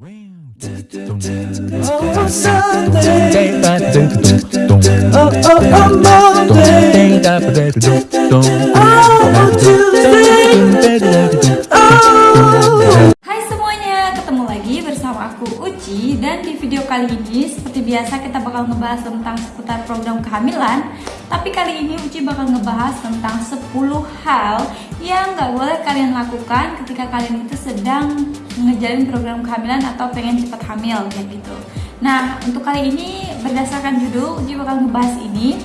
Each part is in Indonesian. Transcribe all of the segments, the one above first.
Hai semuanya, ketemu lagi bersama aku Uci. Dan di video kali ini seperti biasa kita bakal ngebahas tentang seputar program kehamilan. Tapi kali ini Uci bakal ngebahas tentang 10 hal yang gak boleh kalian lakukan ketika kalian itu sedang ngejalin program kehamilan atau pengen cepat hamil kayak gitu Nah untuk kali ini berdasarkan judul Uci bakal ngebahas ini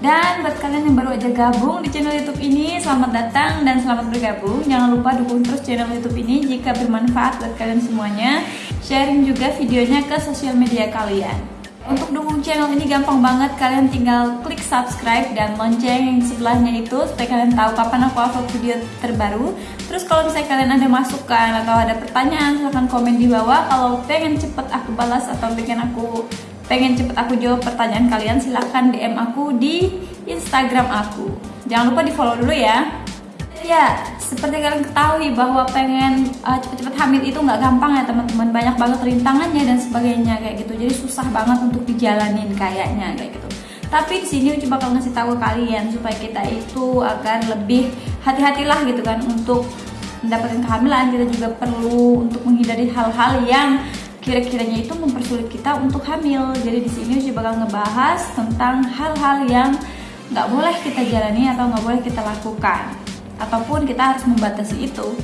dan buat kalian yang baru aja gabung di channel YouTube ini, selamat datang dan selamat bergabung. Jangan lupa dukung terus channel YouTube ini jika bermanfaat buat kalian semuanya. Sharing juga videonya ke sosial media kalian. Untuk dukung channel ini gampang banget, kalian tinggal klik subscribe dan lonceng yang sebelahnya itu supaya kalian tahu kapan aku upload video terbaru. Terus kalau misalnya kalian ada masukan atau ada pertanyaan, silahkan komen di bawah. Kalau pengen cepet aku balas atau pengen aku pengen cepet aku jawab pertanyaan kalian silahkan DM aku di Instagram aku jangan lupa di follow dulu ya ya seperti kalian ketahui bahwa pengen uh, cepet-cepet hamil itu nggak gampang ya teman-teman. Banyak banget rintangannya dan sebagainya kayak gitu. Jadi susah banget untuk dijalanin kayaknya kayak gitu. Tapi di sini coba bakal ngasih tahu kalian supaya kita itu agar lebih hati-hatilah gitu kan untuk mendapatkan kehamilan. Kita juga perlu untuk menghindari hal-hal yang kira-kiranya itu mempersulit kita untuk hamil. Jadi di sini Uci bakal ngebahas tentang hal-hal yang nggak boleh kita jalani atau nggak boleh kita lakukan, ataupun kita harus membatasi itu.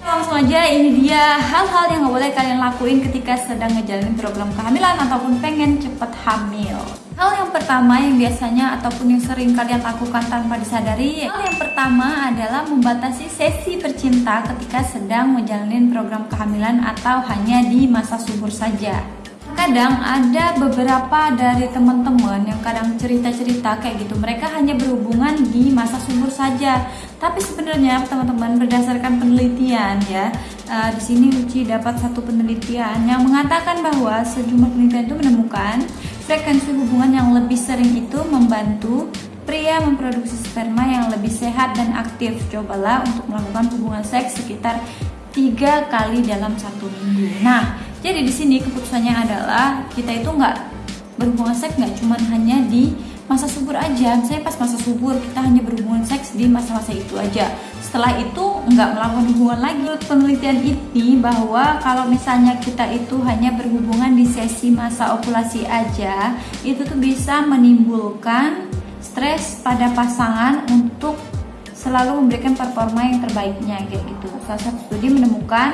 Langsung aja ini dia hal-hal yang nggak boleh kalian lakuin ketika sedang ngejalanin program kehamilan ataupun pengen cepet hamil. Hal yang pertama yang biasanya ataupun yang sering kalian lakukan tanpa disadari Hal yang pertama adalah membatasi sesi bercinta ketika sedang menjalani program kehamilan atau hanya di masa subur saja Kadang ada beberapa dari teman-teman yang kadang cerita-cerita kayak gitu Mereka hanya berhubungan di masa subur saja Tapi sebenarnya teman-teman berdasarkan penelitian ya uh, Di sini Uci dapat satu penelitian yang mengatakan bahwa sejumlah penelitian itu menemukan Frekuensi hubungan yang lebih sering itu membantu pria memproduksi sperma yang lebih sehat dan aktif. Cobalah untuk melakukan hubungan seks sekitar tiga kali dalam satu minggu. Nah, jadi di sini keputusannya adalah kita itu nggak berhubungan seks nggak cuma hanya di masa subur aja. Saya pas masa subur kita hanya berhubungan seks di masa-masa itu aja setelah itu nggak melakukan hubungan lagi penelitian ini bahwa kalau misalnya kita itu hanya berhubungan di sesi masa ovulasi aja itu tuh bisa menimbulkan stres pada pasangan untuk selalu memberikan performa yang terbaiknya kayak gitu salah satu studi menemukan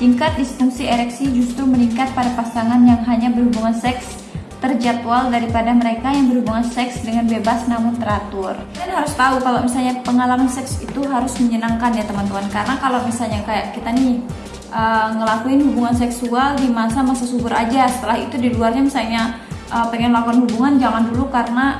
tingkat disfungsi ereksi justru meningkat pada pasangan yang hanya berhubungan seks terjadwal daripada mereka yang berhubungan seks dengan bebas namun teratur. Kalian harus tahu kalau misalnya pengalaman seks itu harus menyenangkan ya teman-teman karena kalau misalnya kayak kita nih uh, ngelakuin hubungan seksual di masa-masa subur aja setelah itu di luarnya misalnya uh, pengen melakukan hubungan jangan dulu karena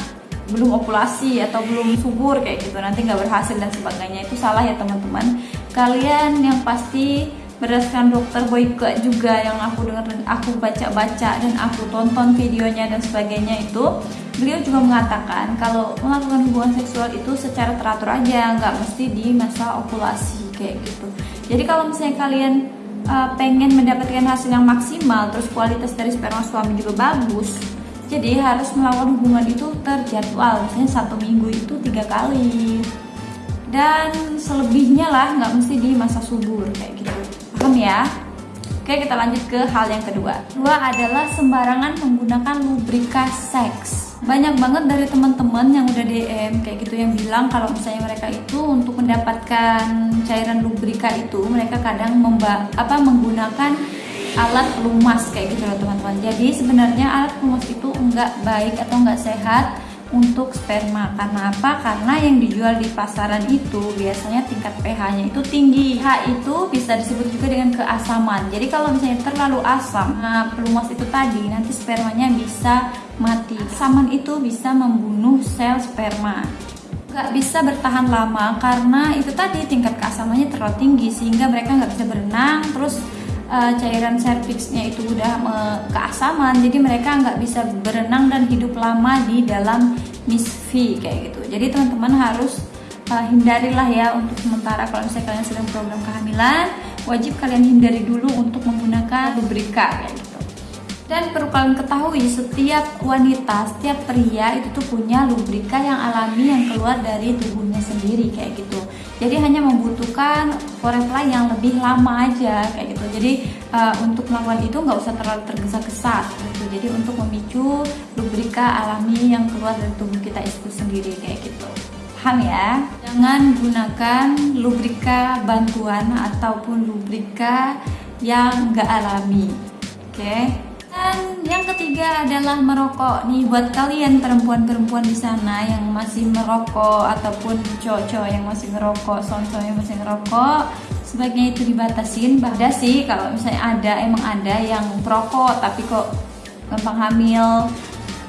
belum ovulasi atau belum subur kayak gitu nanti nggak berhasil dan sebagainya. Itu salah ya teman-teman. Kalian yang pasti berdasarkan dokter Boyke juga yang aku dengar dan aku baca-baca dan aku tonton videonya dan sebagainya itu beliau juga mengatakan kalau melakukan hubungan seksual itu secara teratur aja nggak mesti di masa ovulasi kayak gitu. Jadi kalau misalnya kalian uh, pengen mendapatkan hasil yang maksimal terus kualitas dari sperma suami juga bagus jadi harus melakukan hubungan itu terjadwal misalnya satu minggu itu tiga kali. Dan selebihnya lah nggak mesti di masa subur kayak gitu. Paham ya? Oke kita lanjut ke hal yang kedua. Kedua adalah sembarangan menggunakan lubrika seks. Banyak banget dari teman-teman yang udah DM kayak gitu yang bilang kalau misalnya mereka itu untuk mendapatkan cairan lubrika itu mereka kadang memba apa menggunakan alat pelumas kayak gitu loh teman-teman. Jadi sebenarnya alat pelumas itu enggak baik atau enggak sehat untuk sperma. Karena apa? karena yang dijual di pasaran itu biasanya tingkat pH-nya itu tinggi. pH itu bisa disebut juga dengan keasaman. Jadi kalau misalnya terlalu asam nah pelumas itu tadi nanti spermanya bisa mati. Asaman itu bisa membunuh sel sperma. Nggak bisa bertahan lama karena itu tadi tingkat keasamannya terlalu tinggi sehingga mereka nggak bisa berenang terus uh, cairan serviksnya itu udah uh, keasaman jadi mereka nggak bisa berenang dan hidup lama di dalam misfi kayak gitu jadi teman-teman harus uh, hindarilah ya untuk sementara kalau misalnya kalian sedang program kehamilan wajib kalian hindari dulu untuk menggunakan lubrika kayak gitu. Dan perlu kalian ketahui, setiap wanita, setiap pria itu tuh punya lubrika yang alami yang keluar dari tubuhnya sendiri kayak gitu. Jadi hanya membutuhkan foreplay yang lebih lama aja kayak gitu. Jadi uh, untuk melakukan itu nggak usah terlalu tergesa-gesa gitu. Jadi untuk memicu lubrika alami yang keluar dari tubuh kita itu sendiri kayak gitu. Paham ya? Jangan gunakan lubrika bantuan ataupun lubrika yang nggak alami. Oke? Okay? Dan yang ketiga adalah merokok. Nih buat kalian perempuan-perempuan di sana yang masih merokok ataupun cowok-cowok yang masih ngerokok, sonso yang masih ngerokok, sebaiknya itu dibatasin. Ada sih kalau misalnya ada emang ada yang perokok tapi kok gampang hamil.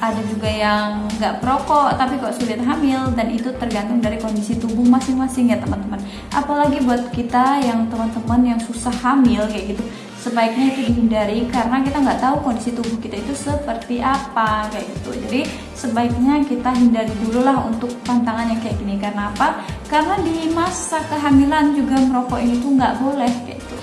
Ada juga yang nggak perokok tapi kok sulit hamil dan itu tergantung dari kondisi tubuh masing-masing ya teman-teman. Apalagi buat kita yang teman-teman yang susah hamil kayak gitu sebaiknya itu dihindari karena kita nggak tahu kondisi tubuh kita itu seperti apa kayak gitu. Jadi sebaiknya kita hindari dulu lah untuk pantangan yang kayak gini. Karena apa? Karena di masa kehamilan juga merokok ini tuh nggak boleh kayak gitu.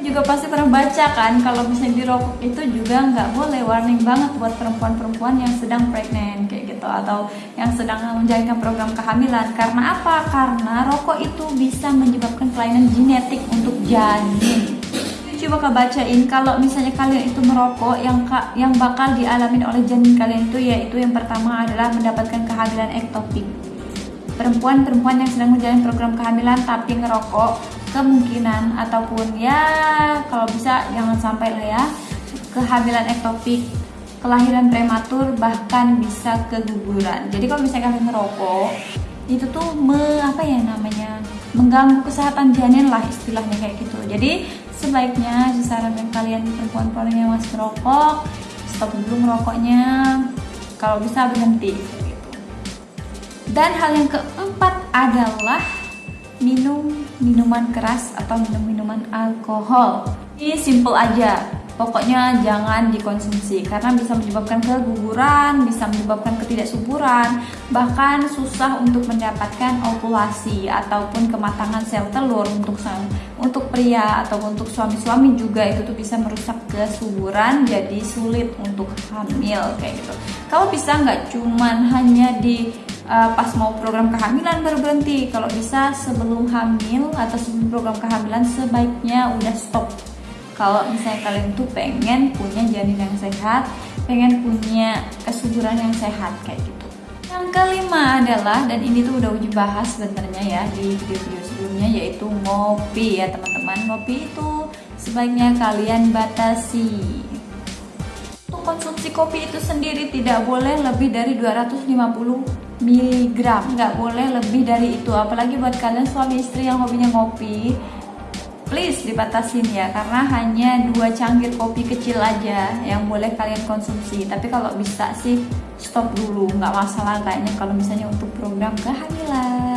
Juga pasti pernah baca kan kalau misalnya dirokok itu juga nggak boleh. Warning banget buat perempuan-perempuan yang sedang pregnant kayak gitu. Atau yang sedang menjalankan program kehamilan. Karena apa? Karena rokok itu bisa menyebabkan kelainan genetik untuk janin coba kak bacain. Kalau misalnya kalian itu merokok yang yang bakal dialami oleh janin kalian itu yaitu yang pertama adalah mendapatkan kehamilan ektopik. Perempuan-perempuan yang sedang menjalani program kehamilan tapi ngerokok kemungkinan ataupun ya kalau bisa jangan sampai lah ya kehamilan ektopik kelahiran prematur bahkan bisa keguguran. Jadi kalau misalnya kalian ngerokok itu tuh me, apa ya namanya mengganggu kesehatan janin lah istilahnya kayak gitu. Jadi sebaiknya disarankan kalian perempuan-perempuan yang masih merokok stop dulu merokoknya kalau bisa berhenti. Dan hal yang keempat adalah minum minuman keras atau minum minuman alkohol. Ini simple aja. Pokoknya jangan dikonsumsi karena bisa menyebabkan keguguran, bisa menyebabkan ketidaksuburan, bahkan susah untuk mendapatkan ovulasi ataupun kematangan sel telur untuk untuk pria atau untuk suami-suami juga itu tuh bisa merusak kesuburan jadi sulit untuk hamil kayak gitu. Kalau bisa nggak cuman hanya di uh, pas mau program kehamilan baru berhenti. Kalau bisa sebelum hamil atau sebelum program kehamilan sebaiknya udah stop kalau misalnya kalian tuh pengen punya janin yang sehat pengen punya kesuburan yang sehat kayak gitu yang kelima adalah dan ini tuh udah uji bahas sebenarnya ya di video-video sebelumnya yaitu ngopi ya teman-teman. Ngopi itu sebaiknya kalian batasi. Untuk konsumsi kopi itu sendiri tidak boleh lebih dari 250 mg nggak boleh lebih dari itu. Apalagi buat kalian suami istri yang hobinya ngopi please dibatasin ya. Karena hanya dua cangkir kopi kecil aja yang boleh kalian konsumsi. Tapi kalau bisa sih stop dulu. Nggak masalah kayaknya. Kalau misalnya untuk program kehamilan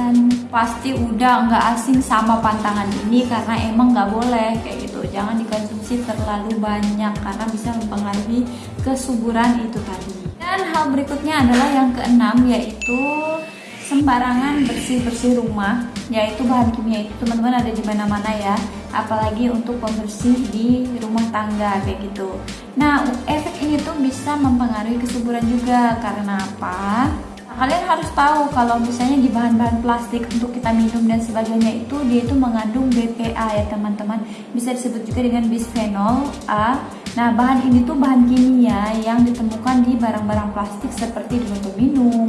pasti udah nggak asing sama pantangan ini karena emang nggak boleh kayak gitu. Jangan dikonsumsi terlalu banyak karena bisa mempengaruhi kesuburan itu tadi. Dan hal berikutnya adalah yang keenam yaitu sembarangan bersih-bersih rumah yaitu bahan kimia itu teman-teman ada di mana-mana ya. Apalagi untuk pembersih di rumah tangga kayak gitu. Nah efek ini tuh bisa mempengaruhi kesuburan juga. Karena apa kalian harus tahu kalau misalnya di bahan-bahan plastik untuk kita minum dan sebagainya itu dia itu mengandung BPA ya teman-teman bisa disebut juga dengan bisphenol A Nah, bahan ini tuh bahan kimia yang ditemukan di barang-barang plastik seperti di botol minum,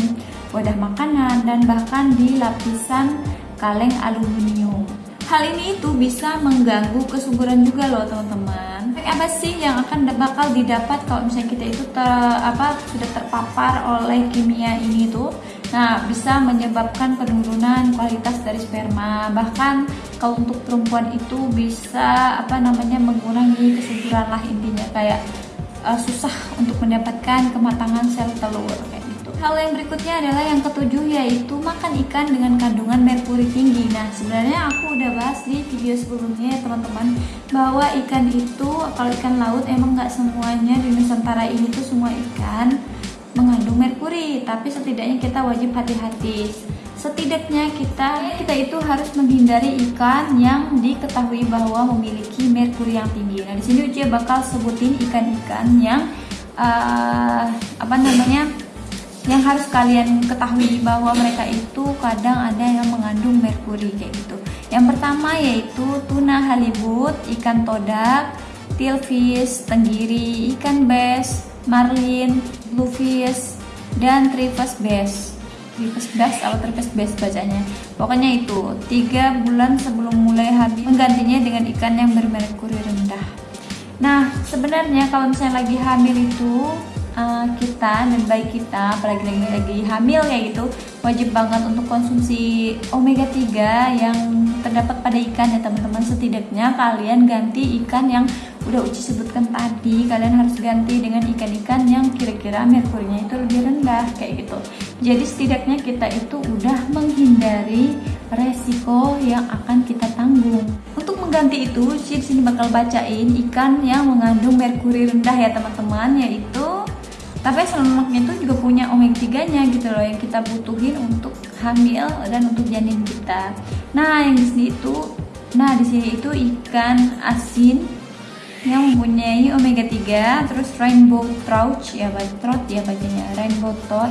wadah makanan, dan bahkan di lapisan kaleng aluminium. Hal ini itu bisa mengganggu kesuburan juga loh teman-teman. Apa sih yang akan bakal didapat kalau misalnya kita itu ter, apa sudah terpapar oleh kimia ini tuh? Nah, bisa menyebabkan penurunan kualitas dari sperma. Bahkan kalau untuk perempuan itu bisa apa namanya mengurangi kesuburan lah intinya kayak uh, susah untuk mendapatkan kematangan sel telur gitu. Hal yang berikutnya adalah yang ketujuh yaitu makan ikan dengan kandungan merkuri tinggi. Nah, sebenarnya aku udah bahas di video sebelumnya ya teman-teman bahwa ikan itu kalau ikan laut emang nggak semuanya di Nusantara ini tuh semua ikan mengandung merkuri, tapi setidaknya kita wajib hati-hati. setidaknya kita kita itu harus menghindari ikan yang diketahui bahwa memiliki merkuri yang tinggi. Nah, di sini Uci bakal sebutin ikan-ikan yang uh, apa namanya yang harus kalian ketahui bahwa mereka itu kadang ada yang mengandung merkuri kayak gitu. Yang pertama yaitu tuna halibut, ikan todak, tilfish, tenggiri, ikan bes, marlin, bluefish, dan tripes bes. Tripes bes atau tripes bes bacanya? Pokoknya itu tiga bulan sebelum mulai habis menggantinya dengan ikan yang bermerkuri rendah. Nah sebenarnya kalau misalnya lagi hamil itu uh, kita dan bayi kita apalagi lagi lagi hamil kayak gitu wajib banget untuk konsumsi omega 3 yang terdapat pada ikan ya teman-teman. Setidaknya kalian ganti ikan yang udah Uci sebutkan tadi kalian harus ganti dengan ikan-ikan yang kira-kira merkurinya itu lebih rendah kayak gitu. Jadi setidaknya kita itu udah menghindari resiko yang akan kita tanggung. Untuk mengganti itu Uci sini bakal bacain ikan yang mengandung merkuri rendah ya teman-teman yaitu tapi lemaknya itu juga punya omega 3 nya gitu loh yang kita butuhin untuk hamil dan untuk janin kita. Nah yang di sini itu nah di sini itu ikan asin yang mempunyai omega 3 terus rainbow trout ya trout ya bacanya rainbow trout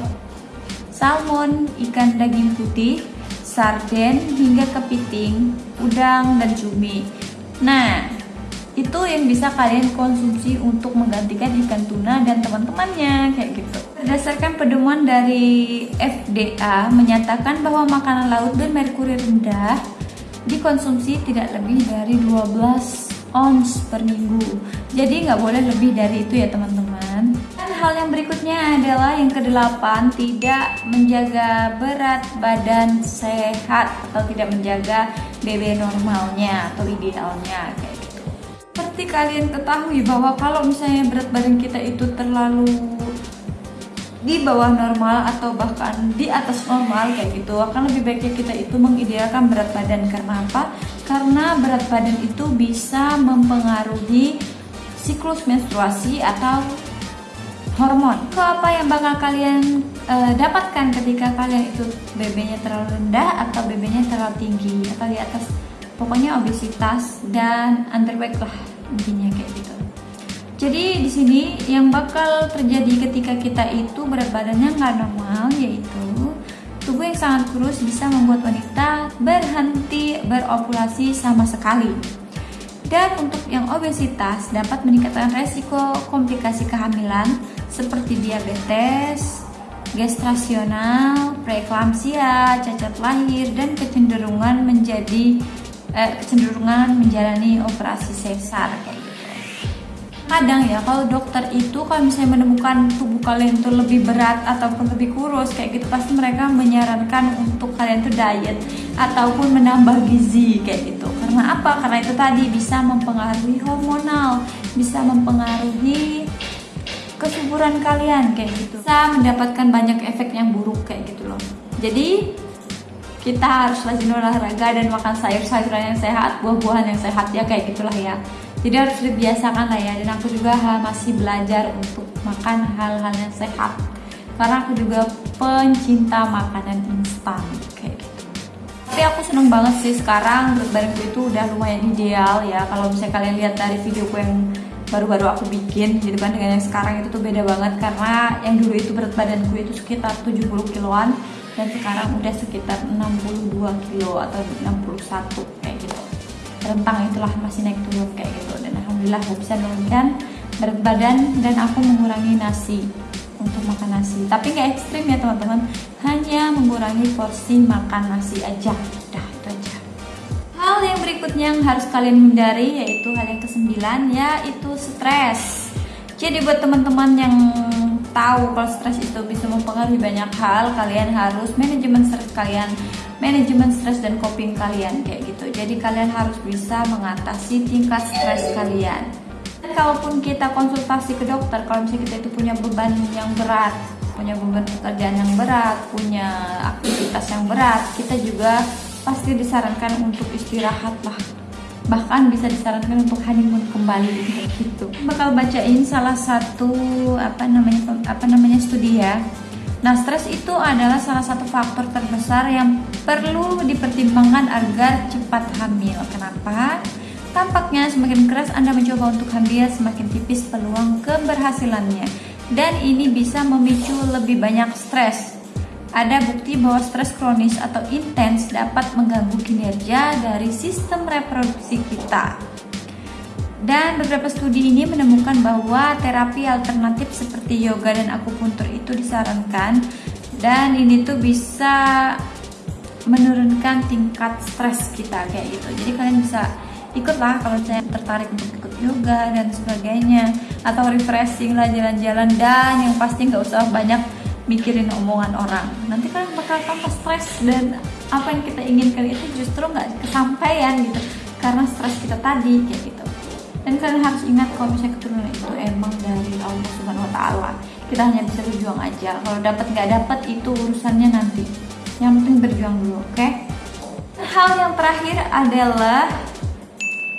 salmon ikan daging putih sarden hingga kepiting udang dan cumi. Nah itu yang bisa kalian konsumsi untuk menggantikan ikan tuna dan teman-temannya kayak gitu. Berdasarkan pedoman dari FDA menyatakan bahwa makanan laut bermerkuri rendah dikonsumsi tidak lebih dari 12 ons per minggu. Jadi nggak boleh lebih dari itu ya teman-teman. Dan hal yang berikutnya adalah yang kedelapan tidak menjaga berat badan sehat atau tidak menjaga BB normalnya atau idealnya kayak seperti kalian ketahui bahwa kalau misalnya berat badan kita itu terlalu di bawah normal atau bahkan di atas normal kayak gitu akan lebih baiknya kita itu mengidealkan berat badan karena apa? Karena berat badan itu bisa mempengaruhi siklus menstruasi atau hormon. Itu apa yang bakal kalian e, dapatkan ketika kalian itu BB-nya terlalu rendah atau BB-nya terlalu tinggi atau di atas pokoknya obesitas dan underweight lah intinya kayak gitu. Jadi di sini yang bakal terjadi ketika kita itu berat badannya nggak normal yaitu tubuh yang sangat kurus bisa membuat wanita berhenti berovulasi sama sekali. Dan untuk yang obesitas dapat meningkatkan resiko komplikasi kehamilan seperti diabetes, gestasional, preeklamsia, cacat lahir, dan kecenderungan menjadi eh, kecenderungan menjalani operasi sesar kayak gitu. Kadang ya kalau dokter itu kalau misalnya menemukan tubuh kalian itu lebih berat ataupun lebih kurus kayak gitu pasti mereka menyarankan untuk kalian tuh diet ataupun menambah gizi kayak gitu. Karena apa? Karena itu tadi bisa mempengaruhi hormonal, bisa mempengaruhi kesuburan kalian kayak gitu. Bisa mendapatkan banyak efek yang buruk kayak gitu loh. Jadi kita harus rajin olahraga dan makan sayur-sayuran yang sehat, buah-buahan yang sehat ya kayak gitulah ya. Jadi harus dibiasakan lah ya. Dan aku juga masih belajar untuk makan hal-hal yang sehat. Karena aku juga pencinta makanan instan kayak gitu. Tapi aku seneng banget sih sekarang berat badanku itu udah lumayan ideal ya. Kalau misalnya kalian lihat dari videoku yang baru-baru aku bikin gitu kan dengan yang sekarang itu tuh beda banget karena yang dulu itu berat badanku itu sekitar 70 kiloan dan sekarang udah sekitar 62 kilo atau 61 kayak gitu. Rentang itulah masih naik turun kayak gitu. Dan alhamdulillah aku bisa menurunkan berat badan dan aku mengurangi nasi untuk makan nasi. Tapi nggak ekstrim ya teman-teman. Hanya mengurangi porsi makan nasi aja. Udah itu aja. Hal yang berikutnya yang harus kalian hindari yaitu hal yang kesembilan yaitu stres. Jadi buat teman-teman yang tahu kalau stres itu bisa mempengaruhi banyak hal kalian harus manajemen stres kalian manajemen stres dan coping kalian kayak gitu. Jadi kalian harus bisa mengatasi tingkat stres kalian. Dan kalaupun kita konsultasi ke dokter kalau misalnya kita itu punya beban yang berat punya beban pekerjaan yang berat punya aktivitas yang berat kita juga pasti disarankan untuk istirahat lah bahkan bisa disarankan untuk honeymoon kembali gitu bakal bacain salah satu apa namanya apa namanya studi ya Nah, stres itu adalah salah satu faktor terbesar yang perlu dipertimbangkan agar cepat hamil. Kenapa? Tampaknya semakin keras Anda mencoba untuk hamil, semakin tipis peluang keberhasilannya. Dan ini bisa memicu lebih banyak stres. Ada bukti bahwa stres kronis atau intens dapat mengganggu kinerja dari sistem reproduksi kita. Dan beberapa studi ini menemukan bahwa terapi alternatif seperti yoga dan akupuntur itu disarankan dan ini tuh bisa menurunkan tingkat stres kita kayak gitu. Jadi kalian bisa ikutlah kalau saya tertarik untuk ikut yoga dan sebagainya atau refreshing lah jalan-jalan dan yang pasti nggak usah banyak mikirin omongan orang. Nanti kan bakal tambah stres dan apa yang kita inginkan itu justru nggak kesampaian gitu. Karena stres kita tadi kayak gitu. Dan kalian harus ingat kalau misalnya keturunan itu emang dari Allah Subhanahu Wa Taala. Kita hanya bisa berjuang aja. Kalau dapat nggak dapat itu urusannya nanti. Yang penting berjuang dulu oke? Okay? hal yang terakhir adalah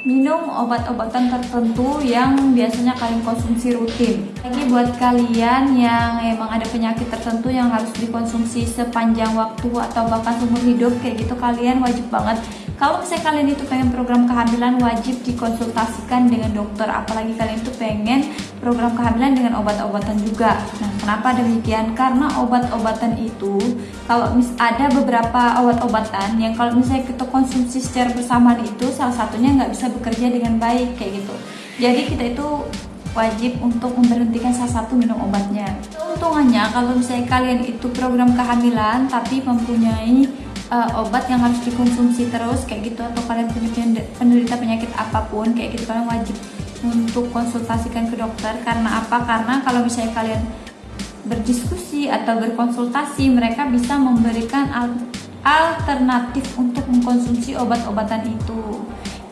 minum obat-obatan tertentu yang biasanya kalian konsumsi rutin. Lagi buat kalian yang emang ada penyakit tertentu yang harus dikonsumsi sepanjang waktu atau bahkan seumur hidup kayak gitu kalian wajib banget kalau misalnya kalian itu pengen program kehamilan wajib dikonsultasikan dengan dokter apalagi kalian itu pengen program kehamilan dengan obat-obatan juga. Nah kenapa demikian? Karena obat-obatan itu kalau mis ada beberapa obat-obatan yang kalau misalnya kita konsumsi secara bersamaan itu salah satunya nggak bisa bekerja dengan baik kayak gitu. Jadi kita itu wajib untuk memberhentikan salah satu minum obatnya. Keuntungannya kalau misalnya kalian itu program kehamilan tapi mempunyai uh, obat yang harus dikonsumsi terus kayak gitu atau kalian punya penderita penyakit apa pun kayak gitu kalian wajib untuk konsultasikan ke dokter. Karena apa? Karena kalau misalnya kalian berdiskusi atau berkonsultasi mereka bisa memberikan alternatif untuk mengkonsumsi obat-obatan itu.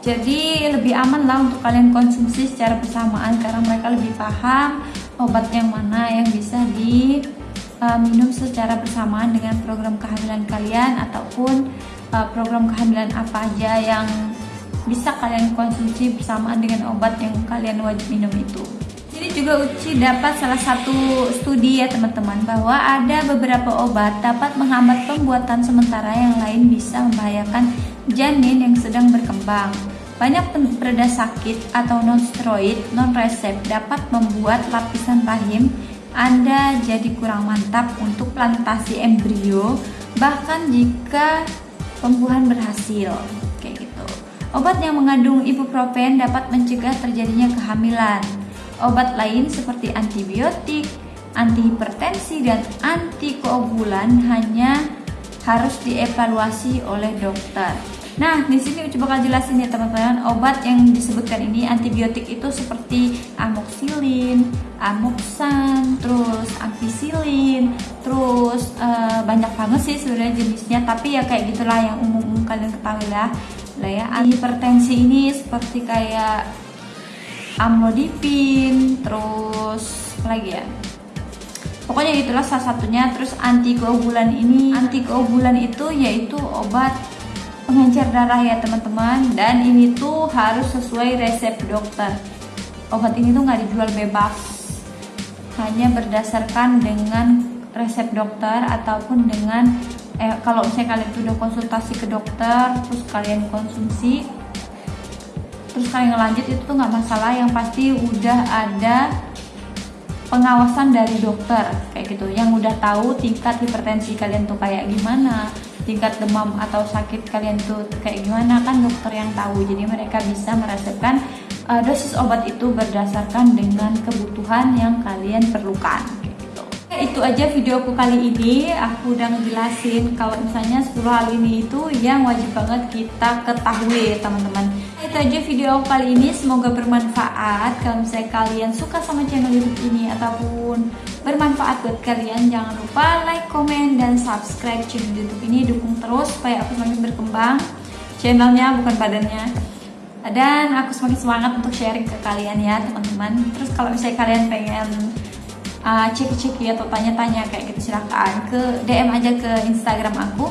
Jadi lebih aman lah untuk kalian konsumsi secara bersamaan karena mereka lebih paham obat yang mana yang bisa di uh, minum secara bersamaan dengan program kehamilan kalian ataupun uh, program kehamilan apa aja yang bisa kalian konsumsi bersamaan dengan obat yang kalian wajib minum itu. Jadi juga Uci dapat salah satu studi ya teman-teman bahwa ada beberapa obat dapat menghambat pembuatan sementara yang lain bisa membahayakan janin yang sedang berkembang. Banyak pereda sakit atau non-steroid non-resep dapat membuat lapisan rahim anda jadi kurang mantap untuk plantasi embrio bahkan jika pembuahan berhasil. Obat yang mengandung ibuprofen dapat mencegah terjadinya kehamilan. Obat lain seperti antibiotik, antihipertensi dan antikoagulan hanya harus dievaluasi oleh dokter. Nah, di sini coba bakal jelasin ya teman-teman, obat yang disebutkan ini antibiotik itu seperti amoxilin, amoxan, terus ampicillin, terus uh, banyak banget sih sebenarnya jenisnya, tapi ya kayak gitulah yang umum-umum kalian ketahui lah. Lah ya, hipertensi ini seperti kayak amlodipin, terus apa lagi ya? Pokoknya itulah salah satunya. Terus antikoagulan ini, antikoagulan itu yaitu obat pengencer darah ya teman-teman dan ini tuh harus sesuai resep dokter obat ini tuh nggak dijual bebas hanya berdasarkan dengan resep dokter ataupun dengan eh, kalau misalnya kalian sudah konsultasi ke dokter terus kalian konsumsi terus kalian ngelanjut itu tuh nggak masalah. Yang pasti udah ada pengawasan dari dokter kayak gitu. Yang udah tahu tingkat hipertensi kalian tuh kayak gimana tingkat demam atau sakit kalian tuh kayak gimana kan dokter yang tahu. Jadi mereka bisa meresepkan uh, dosis obat itu berdasarkan dengan kebutuhan yang kalian perlukan. Itu aja videoku kali ini. Aku udah ngejelasin kalau misalnya 10 hal ini itu yang wajib banget kita ketahui teman-teman. Itu aja video kali ini. Semoga bermanfaat. Kalau misalnya kalian suka sama channel youtube ini ataupun bermanfaat buat kalian jangan lupa like, komen, dan subscribe channel youtube ini. Dukung terus supaya aku semakin berkembang. Channelnya bukan badannya. Dan aku semakin semangat untuk sharing ke kalian ya teman-teman. Terus kalau misalnya kalian pengen uh, cek-cek ya atau tanya-tanya kayak gitu silahkan ke DM aja ke Instagram aku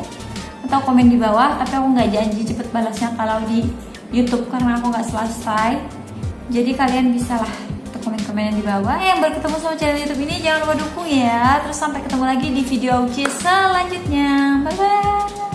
atau komen di bawah tapi aku nggak janji cepet balasnya kalau di YouTube karena aku nggak selesai jadi kalian bisa lah komen komen di bawah. Eh, yang baru ketemu sama channel YouTube ini jangan lupa dukung ya. Terus sampai ketemu lagi di video Uci selanjutnya. Bye bye.